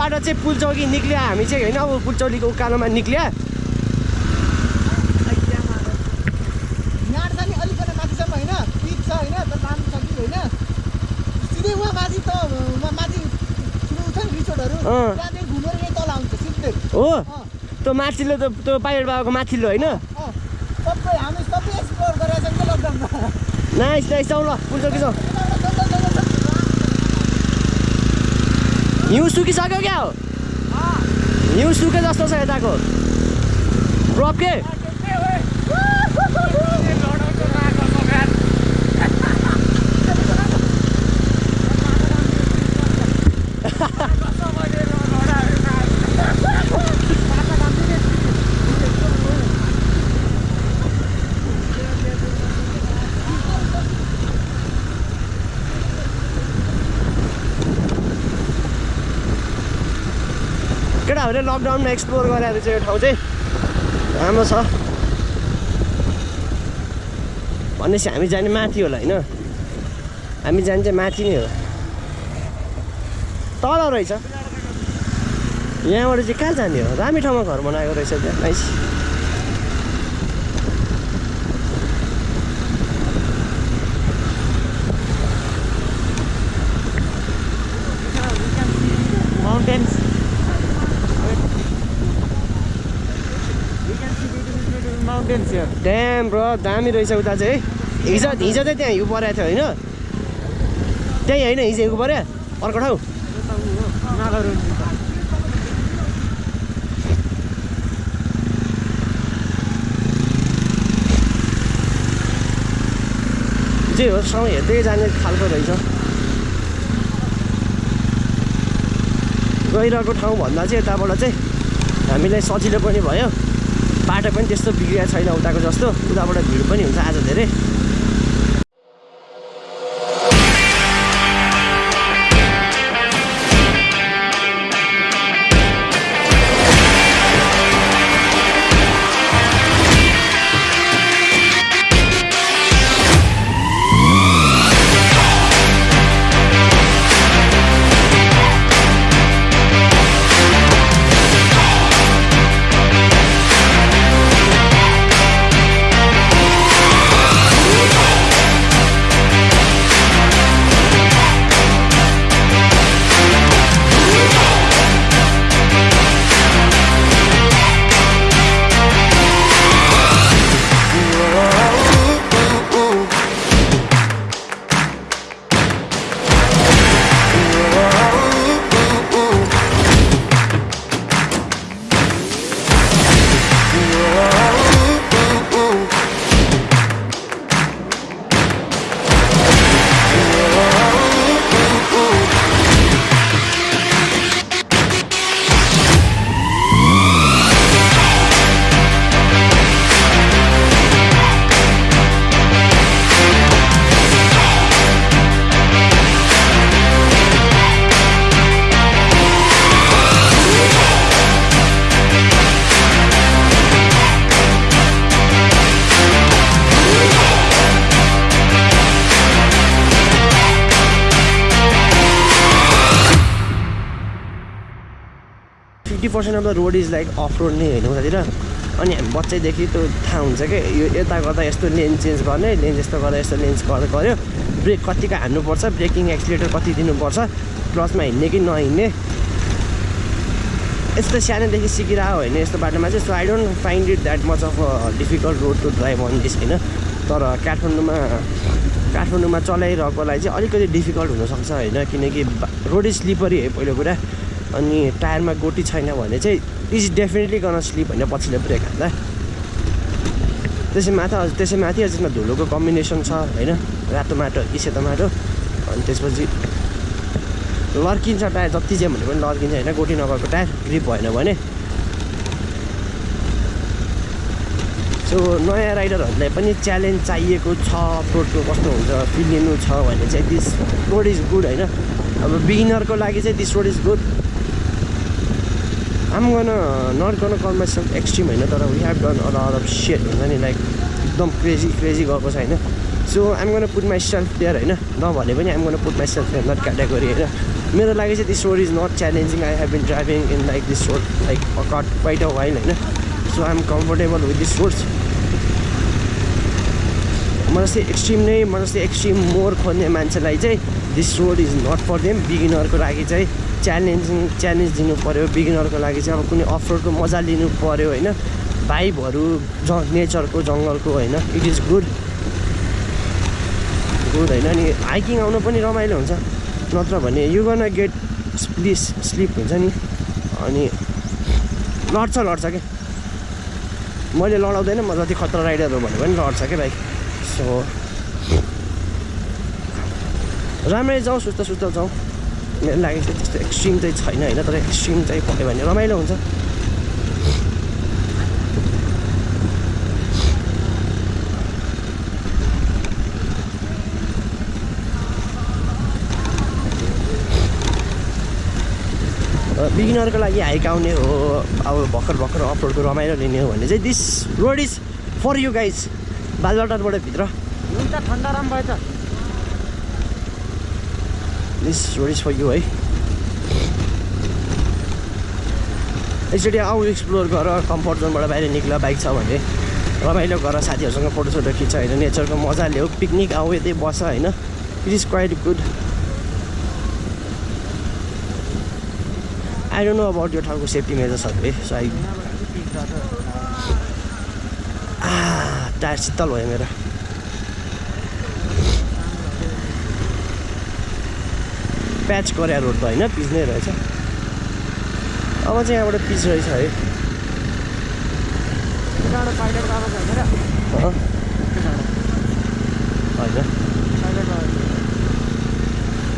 अनि यो बाटो चाहिँ पुलचौकी निक्लियो हामी चाहिँ होइन अब पुलचौकीको उकालोमा निक्लियो। हो? त्यो माथिल्लो त त्यो पाइलेर बाबाको माथिल्लो होइन? नाइस नाइस ल पुलचौकी जाउँ। हिउँ सुकिसक्यो क्या हो? हिउँ सुके जस्तो छ यताको। ड्रप के? केटाहरूले लकडाउनमा एक्सप्लोर गरेर चाहिँ यो ठाउँ चाहिँ। राम्रो छ। भनेपछि हामी जाने माथि होला होइन? हामी जाने चाहिँ माथि नै हो। तल रहेछ। यहाँबाट चाहिँ कहाँ जाने हो? दामी ठाउँमा घर बनाएको रहेछ त्यहाँ ड्याम ब्रो दामी रहेछ उता चाहिँ। है हिजो हिजो चाहिँ त्यहाँ हिउँ परेको थियो होइन? त्यहीँ होइन हिजो हिउँ पऱ्यो अर्को ठाउँ? जे हो हेर्दै जाने खालको रहेछ। गइरहेको ठाउँ भन्दा चाहिँ यताबाट चाहिँ हामीलाई सजिलो पनि भयो। बाटो पनि त्यस्तो बिग्रिएको छैन उताको जस्तो उताबाट भिड पनि हुन्छ आज धेरै। Percent of the road is like off road नै होइन उतातिर। अनि हामी बच्चैदेखि त्यो थाहा हुन्छ कि यो यता गर्दा यस्तो लेन चेन्ज गर्ने लेन यस्तो गर्दा यस्तो लेन्स गर्दा गऱ्यो ब्रेक कतिको हान्नुपर्छ ब्रेकिङ एक्सिलेटर कति दिनुपर्छ क्लचमा हिँड्ने कि नहिँड्ने। यस्तो सानोदेखि सिकिरहेको होइन यस्तो बाटोमा चाहिँ so I don't find it that much of a difficult road to drive on this होइन। तर काठमाडौँमा काठमाडौँमा चलाइरहेकोलाई चाहिँ अलिकति डिफिकल्ट हुनसक्छ होइन किनकि रोड इज स्लिपरी है पहिलो कुरा। अनि टायरमा गोटी छैन भने चाहिँ इज डेफिनेटली गर्न स्लिप होइन पछिल्लो ब्रेक हाल्दा त्यसै माथि त्यसै माथि त्यसमा धुलोको कम्बिनेसन छ होइन? रातो माटो कि सेतो माटो। अनि त्यसपछि लर्किन्छ टायर जति चाहिँ भने पनि लर्किन्छ होइन? गोटी नभएको टायर ग्रिप भएन भने। सो नयाँ राइडरहरूलाई पनि च्यालेन्ज चाहिएको छ रोडको कस्तो हुन्छ फिल लिनु छ भने चाहिँ दिस रोड इज गुड होइन? अब बिगिनरको लागि चाहिँ this road is good I'm gonna not gonna call myself extreme होइन तर we have done all of set हुन्छ नि लाइक एकदम क्रेजी क्रेजी गएको छ होइन so I'm gonna put myself there होइन नभने पनि I'm gonna put myself there not category होइन मेरो लागि चाहिँ this road is not challenging I have been driving in like this road like cut quite a while होइन so I am comfortable with this roads म जस्तै extreme नै म जस्तै एक्सट्रिम मोर खोज्ने मान्छेलाई चाहिँ this road is not for them बिगिनरको लागि चाहिँ च्यालेन्जिङ च्यालेन्ज दिनु पऱ्यो बिगिनरको लागि चाहिँ अब कुनै अफ रोडको मजा लिनु पऱ्यो होइन? भाइबहरू ज नेचरको जङ्गलको होइन? इट इज गुड गुड होइन? अनि हाइकिङ आउनु पनि रमाइलो हुन्छ। नत्र भने you gonna get please slip हुन्छ नि? अनि लड्छ लड्छ क्या मैले लडाउँदैन म जति खतरा राइडर हो भने पनि लड्छ क्या भाइ? सो राम्ररी जाउँ सुस्त सुस्त जाउँ। मेरो लागि चाहिँ त्यस्तो एक्सट्रिम चाहिँ छैन होइन तर एक्सट्रिम चाहिँ पऱ्यो भने रमाइलो हुन्छ बिगिनरको लागि हाइक आउने हो अब भर्खर भर्खर अफरोडको रमाइलो लिने हो भने चाहिँ this road is for you guys बालबाटारबाट भित्र हुन्छ ठन्डा राम भएछ रोड इज फर यु है एकचोटि आऊ एक्सप्लोर गर कम्फर्ट जोनबाट बाहिर निक्ल बाइक छ भने। रमाइलो गर साथीहरूसँग फोटोसोटो खिच होइन? नेचरको मजा ल्याऊ पिकनिक आऊ यतै बस होइन? It is quite good I don't know about यो ठाउँको सेफ्टी मेजर्सहरू है सो आई टायर शीतल भयो मेरो। प्याच गरे रोड त होइन पिच नै रहेछ। अब चाहिँ यहाँबाट पिच रहेछ है। होइन।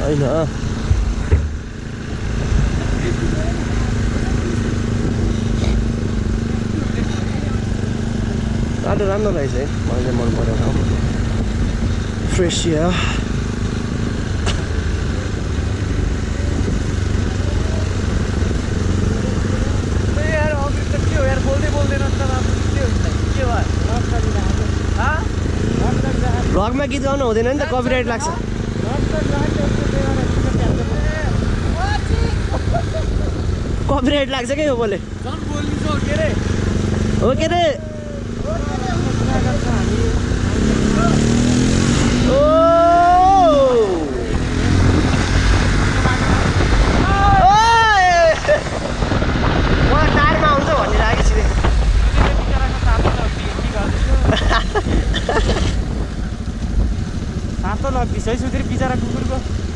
होइन। बाटो राम्रो रहेछ है। मलाई चाहिँ मन पऱ्यो फ्रेस या यार अफिस त के हो यार बोल्दै बोल्दैन त अब के हुन्छ के भ्लगमा गीत गाउनु हुँदैन नि त कपिराइट लाग्छ कपिराइट लाग्छ क्या यो बोले बोल्नु के अरे 그리고